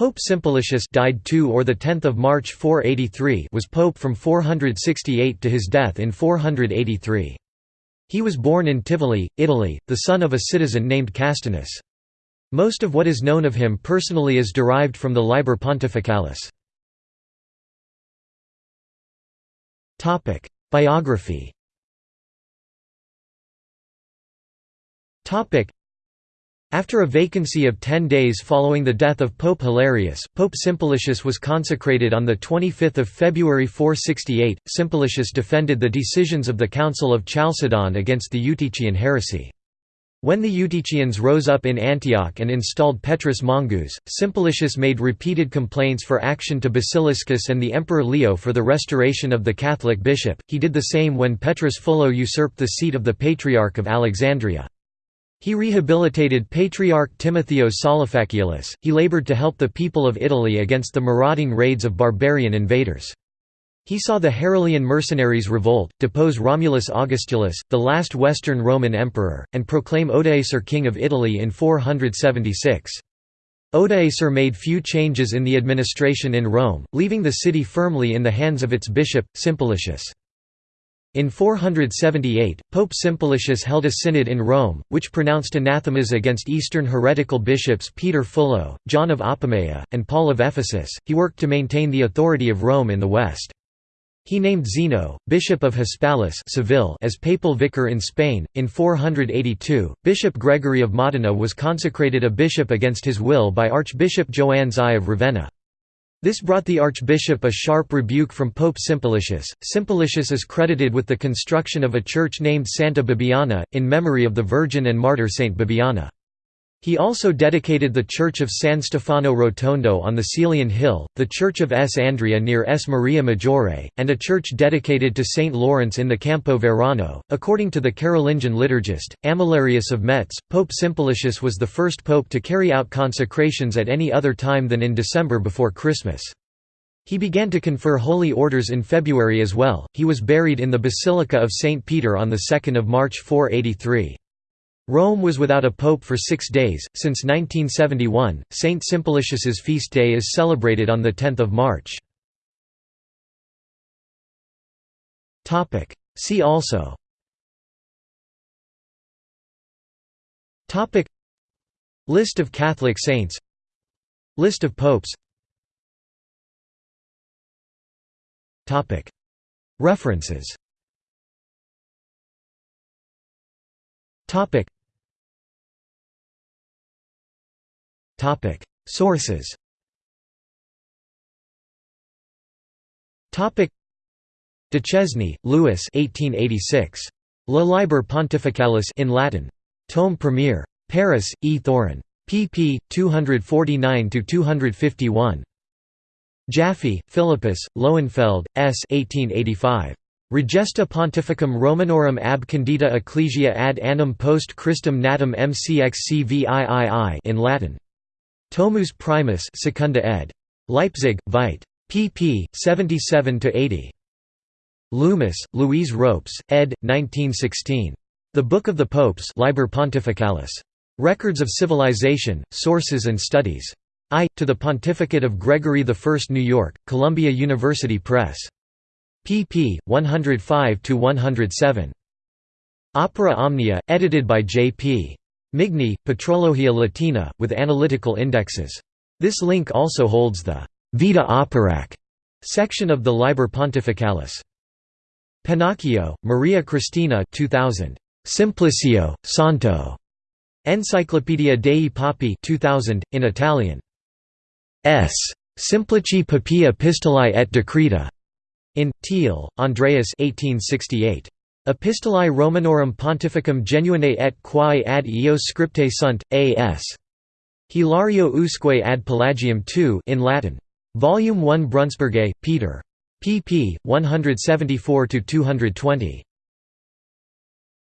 Pope Simplicius died 2 or the 10th of March 483 was pope from 468 to his death in 483. He was born in Tivoli, Italy, the son of a citizen named Castinus. Most of what is known of him personally is derived from the Liber Pontificalis. Topic: Biography after a vacancy of ten days following the death of Pope Hilarius, Pope Simplicius was consecrated on 25 February 468. Simplicius defended the decisions of the Council of Chalcedon against the Eutychian heresy. When the Eutychians rose up in Antioch and installed Petrus Mongus, Simplicius made repeated complaints for action to Basiliscus and the Emperor Leo for the restoration of the Catholic bishop. He did the same when Petrus Fullo usurped the seat of the Patriarch of Alexandria. He rehabilitated Patriarch Timotheos Salophaciolus, he labored to help the people of Italy against the marauding raids of barbarian invaders. He saw the Heruli mercenaries revolt, depose Romulus Augustulus, the last Western Roman emperor, and proclaim Odoacer king of Italy in 476. Odoacer made few changes in the administration in Rome, leaving the city firmly in the hands of its bishop, Simplicius. In 478, Pope Simplicius held a synod in Rome, which pronounced anathemas against Eastern heretical bishops Peter Fullo, John of Apamea, and Paul of Ephesus. He worked to maintain the authority of Rome in the West. He named Zeno, bishop of Hispalis Seville as papal vicar in Spain. In 482, Bishop Gregory of Modena was consecrated a bishop against his will by Archbishop Joannes I of Ravenna. This brought the archbishop a sharp rebuke from Pope Simplicius. Simplicius is credited with the construction of a church named Santa Bibiana, in memory of the Virgin and martyr Saint Bibiana. He also dedicated the church of San Stefano Rotondo on the Caelian Hill, the church of S. Andrea near S. Maria Maggiore, and a church dedicated to St. Lawrence in the Campo Verano. According to the Carolingian liturgist, Amalarius of Metz, Pope Simplicius was the first pope to carry out consecrations at any other time than in December before Christmas. He began to confer holy orders in February as well. He was buried in the Basilica of St. Peter on 2 March 483. Rome was without a pope for six days. Since 1971, Saint Simplicius's feast day is celebrated on 10 March. See also. List of Catholic saints. List of popes. References Sources Topic Duchesne, Louis 1886. Le Liber Pontificalis in Latin. Tome Premier. Paris, E. Thorin. pp. 249–251. Jaffe, Philippus, Lowenfeld, S. 1885. Regesta Pontificum Romanorum ab Candida Ecclesia ad annum post Christum natum mcxcviii in Latin. Tomus Primus Secunda ed. Leipzig, Veit. pp. 77–80. Loomis, Louise Ropes, ed. 1916. The Book of the Popes Liber Pontificalis. Records of Civilization, Sources and Studies. I. To the Pontificate of Gregory I New York, Columbia University Press. pp. 105–107. Opera Omnia, edited by J.P. Migne, Patrologia Latina, with analytical indexes. This link also holds the Vita Operac section of the Liber Pontificalis. Pennacchio, Maria Cristina 2000. Simplicio, Santo. Enciclopedia dei Papi 2000, in Italian. S. Simplici Papi Epistolae et Decreta. In Thiel, Andreas 1868. Epistolae Romanorum Pontificum Genuinae et quae ad eos scriptae sunt, A.S. Hilario usque ad Pelagium II in Latin. Volume 1 Brunsberghe, Peter. pp. 174–220.